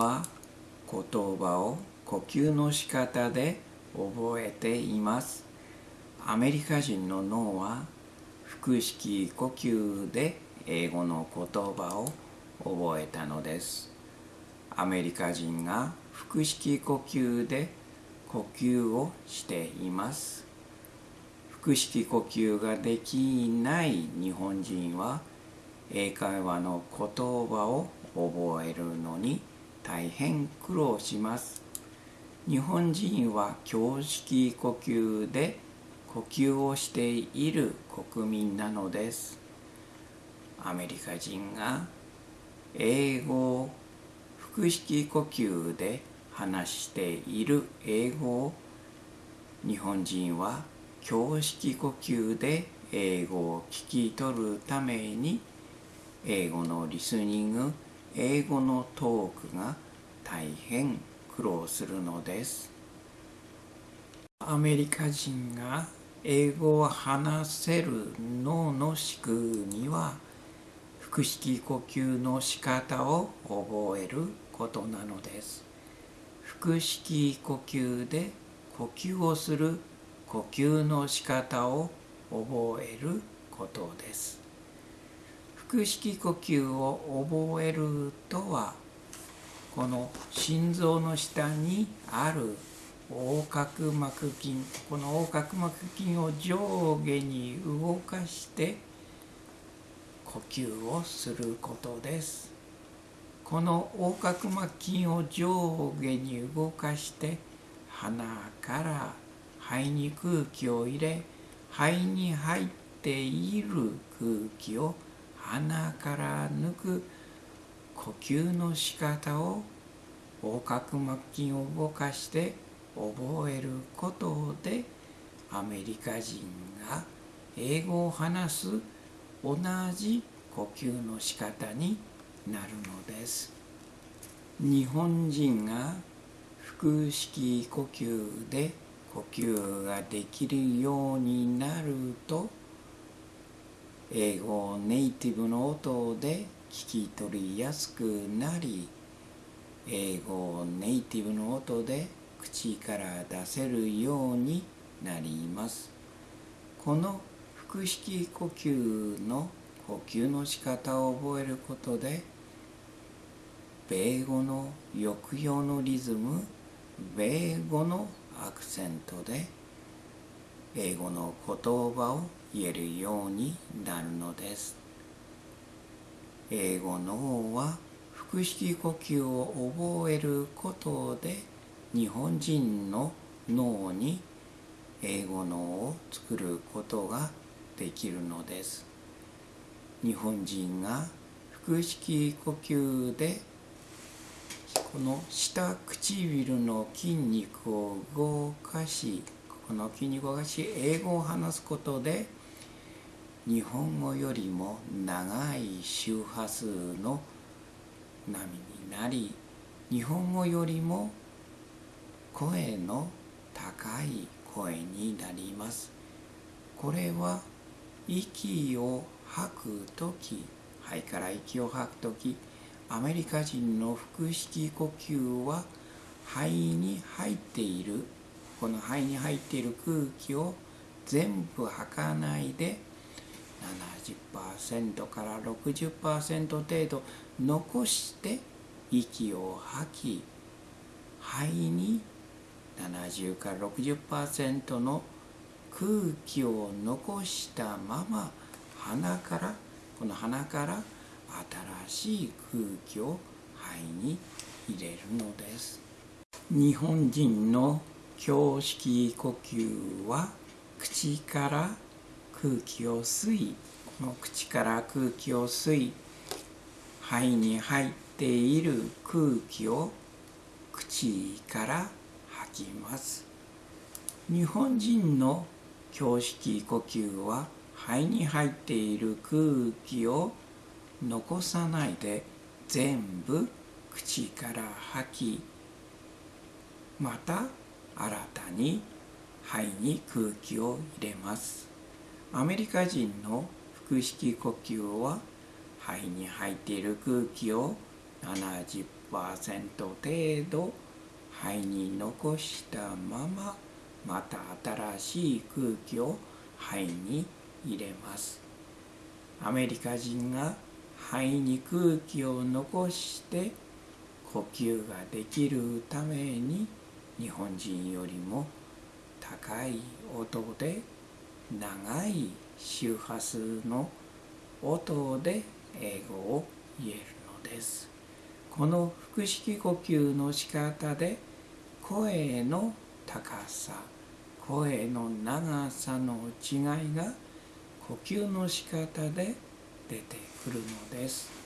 は言葉を呼吸の仕方で覚えています。アメリカ人の脳は腹式呼吸で英語の言葉を覚えたのです。アメリカ人が腹式呼吸で呼吸をしています。腹式呼吸ができない日本人は英会話の言葉を覚えるのに大変苦労します。日本人は胸式呼吸で呼吸をしている国民なのです。アメリカ人が英語を腹式呼吸で話している英語。を日本人は胸式呼吸で英語を聞き取るために英語のリスニング英語のトークが大変苦労するのです。アメリカ人が英語を話せる脳の仕組みは腹式呼吸の仕方を覚えることなのです。腹式呼吸で呼吸をする呼吸の仕方を覚えることです。腹式呼吸を覚えるとはこの心臓の下にある横隔膜筋この横隔膜筋を上下に動かして呼吸をすることです。この横隔膜筋を上下に動かして鼻から肺に空気を入れ肺に入っている空気を鼻から抜く呼吸の仕方を横隔膜筋を動かして覚えることでアメリカ人が英語を話す同じ呼吸の仕方になるのです日本人が腹式呼吸で呼吸ができるようになると英語ネイティブの音で聞き取りやすくなり英語ネイティブの音で口から出せるようになります。この腹式呼吸の呼吸の仕方を覚えることで米語の抑揚のリズム米語のアクセントで英語の言葉を言えるようになるのです。英語のは腹式呼吸を覚えることで日本人の脳に英語脳を作ることができるのです。日本人が腹式呼吸でこの下唇の筋肉を動かしこの筋肉を動かし英語を話すことで日本語よりも長い周波数の波になり日本語よりも声の高い声になります。これは息を吐く時肺から息を吐く時アメリカ人の腹式呼吸は肺に入っている。この肺に入っている空気を全部吐かないで70%から60%程度残して息を吐き肺に70から60%の空気を残したまま鼻からこの鼻から新しい空気を肺に入れるのです。日本人の胸式呼吸は口から空気を吸いこの口から空気を吸い肺に入っている空気を口から吐きます。日本人の胸式呼吸は肺に入っている空気を残さないで全部口から吐きまた新たに肺に空気を入れます。アメリカ人の腹式呼吸は肺に入っている空気を70%程度肺に残したまままた新しい空気を肺に入れます。アメリカ人が肺に空気を残して呼吸ができるために日本人よりも高い音で長い周波数の音で英語を言えるのです。この腹式呼吸の仕方で声の高さ声の長さの違いが呼吸の仕方で出てくるのです。